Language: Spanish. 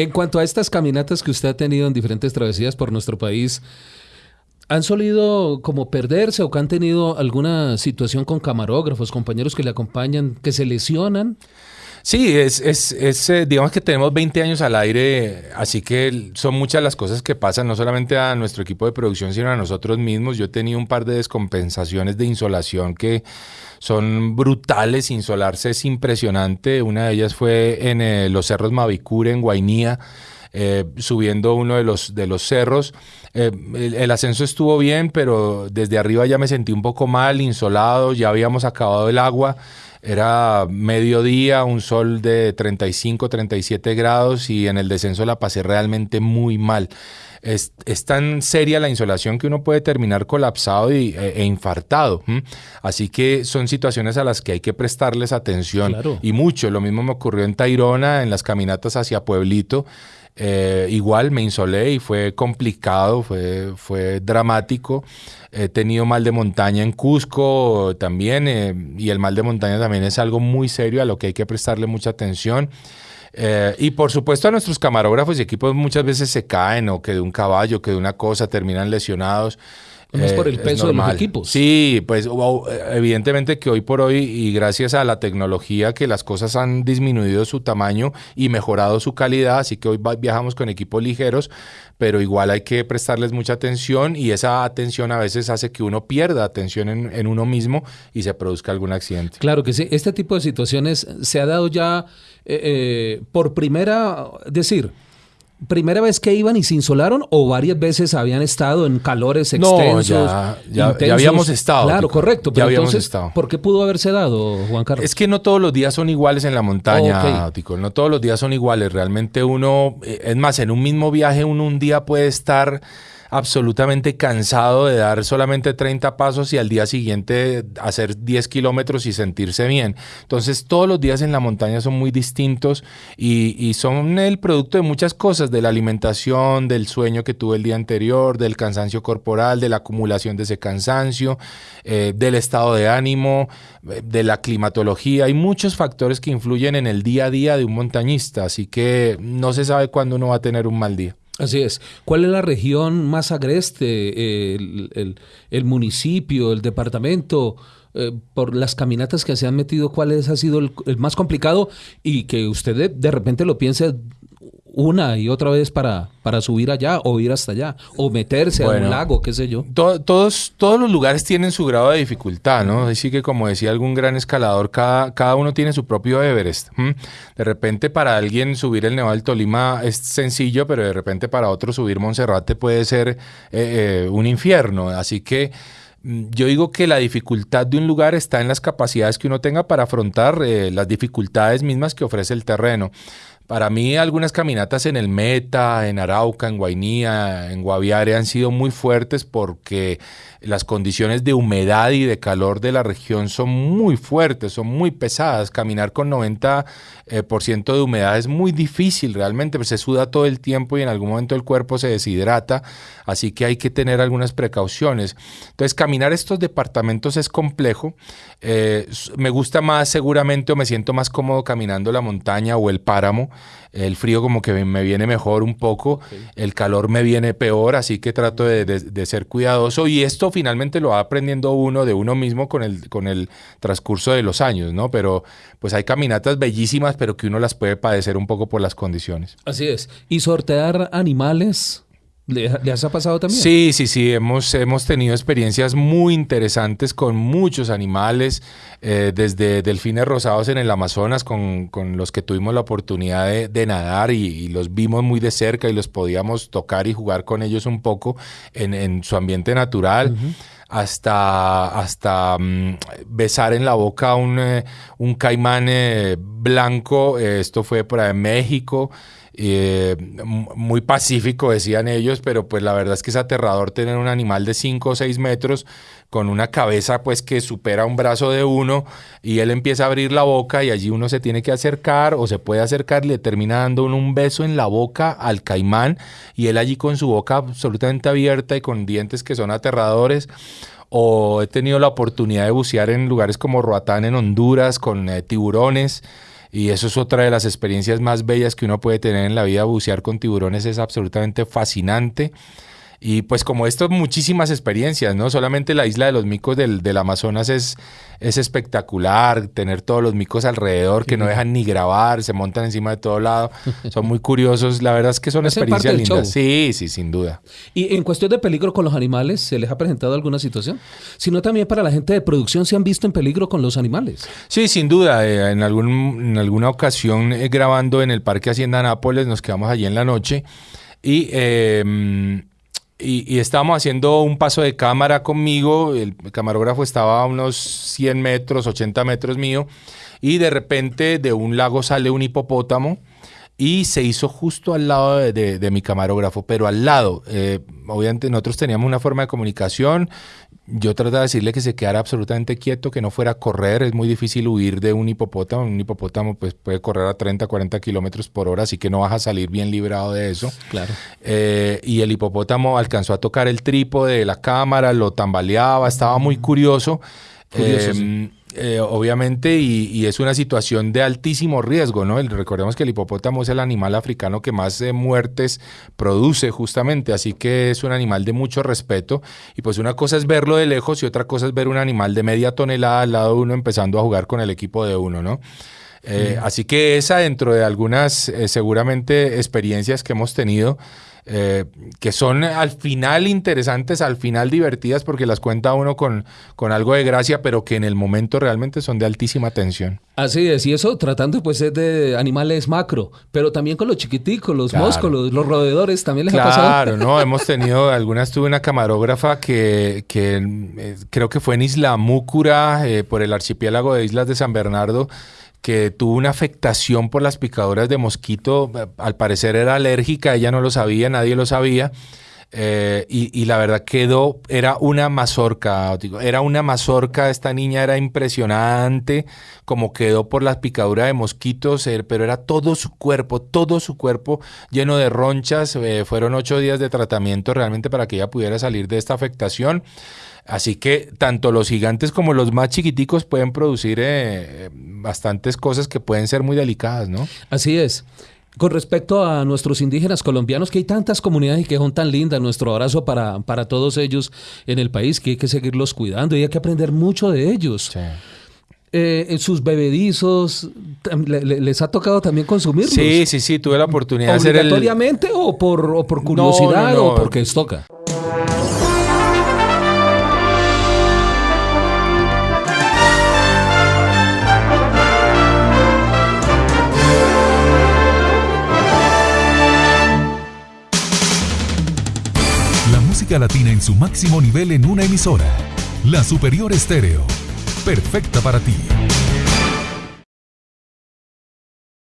En cuanto a estas caminatas que usted ha tenido en diferentes travesías por nuestro país, ¿han solido como perderse o que han tenido alguna situación con camarógrafos, compañeros que le acompañan, que se lesionan? Sí, es, es, es, eh, digamos que tenemos 20 años al aire, así que son muchas las cosas que pasan, no solamente a nuestro equipo de producción, sino a nosotros mismos. Yo he tenido un par de descompensaciones de insolación que son brutales, insolarse es impresionante. Una de ellas fue en eh, los cerros Mavicure, en Guainía. Eh, subiendo uno de los, de los cerros. el, ascenso estuvo bien, pero desde arriba ya me sentí un poco mal, insolado, ya habíamos acabado el agua era mediodía, un sol de 35, 37 grados y en el descenso la pasé realmente muy mal. Es, tan seria la insolación que uno puede terminar colapsado y, e, e infartado. Así que son situaciones a las que hay que prestarles atención y mucho. Lo mismo me ocurrió en Tairona, en las caminatas hacia Pueblito. Eh, igual me insolé y fue complicado, fue, fue dramático. He tenido mal de montaña en Cusco también eh, y el mal de montaña también es algo muy serio a lo que hay que prestarle mucha atención. Eh, y por supuesto a nuestros camarógrafos y equipos muchas veces se caen o que de un caballo, que de una cosa terminan lesionados. No es por el peso de los equipos. Sí, pues evidentemente que hoy por hoy y gracias a la tecnología que las cosas han disminuido su tamaño y mejorado su calidad, así que hoy viajamos con equipos ligeros, pero igual hay que prestarles mucha atención y esa atención a veces hace que uno pierda atención en, uno mismo y se produzca algún accidente. Claro que sí, este tipo de situaciones se ha dado ya eh, eh, por primera, decir, primera vez que iban y se insolaron o varias veces habían estado en calores extensos? No, ya, ya, habíamos estado. Claro, correcto. Pero ya habíamos estado. ¿por qué pudo haberse dado, Juan Carlos? Es que no todos los días son iguales en la montaña, No todos los días son iguales. Realmente uno, eh, es más, en un mismo viaje uno un día puede estar absolutamente cansado de dar solamente 30 pasos y al día siguiente hacer 10 kilómetros y sentirse bien. Entonces todos los días en la montaña son muy distintos y, son el producto de muchas cosas, de la alimentación, del sueño que tuve el día anterior, del cansancio corporal, de la acumulación de ese cansancio, eh, del estado de ánimo, de la climatología. Hay muchos factores que influyen en el día a día de un montañista, así que no se sabe cuándo uno va a tener un mal día. Así es. ¿Cuál es la región más agreste? El, municipio, el departamento, eh, por las caminatas que se han metido, ¿cuál es, ha sido el, más complicado? Y que usted de repente lo piense una y otra vez para, para subir allá o ir hasta allá o meterse a un lago, qué sé yo. todos, todos los lugares tienen su grado de dificultad, ¿no? Así que como decía algún gran escalador, cada, cada uno tiene su propio Everest. De repente para alguien subir el Nevado del Tolima es sencillo, pero de repente para otro subir Monserrate puede ser eh, eh, un infierno. Así que mm, yo digo que la dificultad de un lugar está en las capacidades que uno tenga para afrontar eh, las dificultades mismas que ofrece el terreno. Para mí algunas caminatas en el Meta, en Arauca, en Guainía, en Guaviare han sido muy fuertes porque las condiciones de humedad y de calor de la región son muy fuertes, son muy pesadas. Caminar con 90% eh, de humedad es muy difícil realmente, pues se suda todo el tiempo y en algún momento el cuerpo se deshidrata, así que hay que tener algunas precauciones. Entonces, caminar estos departamentos es complejo. Eh, me gusta más seguramente o me siento más cómodo caminando la montaña o el páramo. El frío como que me viene mejor un poco, el calor me viene peor, así que trato de, ser cuidadoso y esto finalmente lo va aprendiendo uno de uno mismo con el, con el transcurso de los años, ¿no? Pero pues hay caminatas bellísimas, pero que uno las puede padecer un poco por las condiciones. Así es. ¿Y sortear animales? ¿Le, has pasado también? Sí, sí, sí. Hemos, hemos tenido experiencias muy interesantes con muchos animales, eh, desde delfines rosados en el Amazonas, con, con, los que tuvimos la oportunidad de, nadar y, los vimos muy de cerca y los podíamos tocar y jugar con ellos un poco en, en su ambiente natural hasta, hasta mm, besar en la boca un, eh, un caimán eh, blanco. esto fue por ahí México. muy pacífico, decían ellos, pero pues la verdad es que es aterrador tener un animal de 5 o 6 metros con una cabeza pues que supera un brazo de uno y él empieza a abrir la boca y allí uno se tiene que acercar o se puede acercar le termina dando un beso en la boca al caimán y él allí con su boca absolutamente abierta y con dientes que son aterradores o he tenido la oportunidad de bucear en lugares como Roatán en Honduras con eh, tiburones y eso es otra de las experiencias más bellas que uno puede tener en la vida, bucear con tiburones es absolutamente fascinante. Y pues como esto, muchísimas experiencias, ¿no? Solamente la isla de los micos del, del Amazonas es, es espectacular, tener todos los micos alrededor que no dejan ni grabar, se montan encima de todo lado, son muy curiosos, la verdad es que son experiencias lindas. Sí, sí, sin duda. Y en cuestión de peligro con los animales, ¿se les ha presentado alguna situación? Sino también para la gente de producción, ¿se han visto en peligro con los animales? Sí, sin duda, eh, en, algún, en alguna ocasión eh, grabando en el Parque Hacienda Nápoles, nos quedamos allí en la noche y... Eh, y, estábamos haciendo un paso de cámara conmigo, el camarógrafo estaba a unos 100 metros, 80 metros mío, y de repente de un lago sale un hipopótamo y se hizo justo al lado de, mi camarógrafo, pero al lado. Eh, obviamente nosotros teníamos una forma de comunicación, yo trataba de decirle que se quedara absolutamente quieto, que no fuera a correr. Es muy difícil huir de un hipopótamo. Un hipopótamo pues, puede correr a 30, 40 kilómetros por hora, así que no vas a salir bien librado de eso. Claro. Eh, y el hipopótamo alcanzó a tocar el trípode de la cámara, lo tambaleaba, estaba muy curioso. curioso em, eh, obviamente, y, es una situación de altísimo riesgo, ¿no? recordemos que el hipopótamo es el animal africano que más eh, muertes produce justamente, así que es un animal de mucho respeto. Y pues una cosa es verlo de lejos y otra cosa es ver un animal de media tonelada al lado de uno empezando a jugar con el equipo de uno, ¿no? Eh, así que esa dentro de algunas seguramente experiencias que hemos tenido, eh, que son al final interesantes, al final divertidas porque las cuenta uno con, con algo de gracia, pero que en el momento realmente son de altísima tensión. Así es, y eso tratando pues de animales macro, pero también con los chiquiticos, los moscos, los, roedores, también les ha pasado. Claro, no, hemos tenido, algunas tuve una camarógrafa que, que eh, creo que fue en Isla Múcura, eh, por el archipiélago de Islas de San Bernardo, que tuvo una afectación por las picaduras de mosquito, al parecer era alérgica, ella no lo sabía, nadie lo sabía. Eh, y, la verdad quedó, era una mazorca, era una mazorca, esta niña era impresionante, como quedó por las picaduras de mosquitos, eh, pero era todo su cuerpo, todo su cuerpo lleno de ronchas, eh, fueron ocho días de tratamiento realmente para que ella pudiera salir de esta afectación. Así que tanto los gigantes como los más chiquiticos pueden producir eh, bastantes cosas que pueden ser muy delicadas, ¿no? Así es. Con respecto a nuestros indígenas colombianos, que hay tantas comunidades y que son tan lindas, nuestro abrazo para, para todos ellos en el país, que hay que seguirlos cuidando y hay que aprender mucho de ellos. Eh, sus bebedizos, ¿les ha tocado también consumirlos? Sí, sí, sí, tuve la oportunidad de hacer el... ¿Obligatoriamente o por, o por curiosidad o porque les toca? Latina en su máximo nivel en una emisora. La Superior Estéreo. Perfecta para ti.